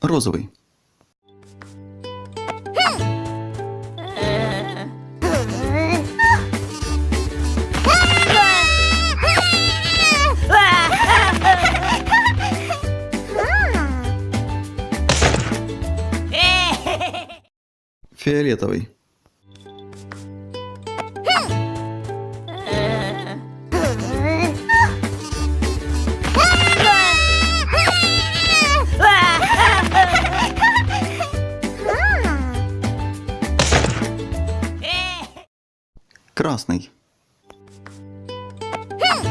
Розовый. Фиолетовый. красный. Хм!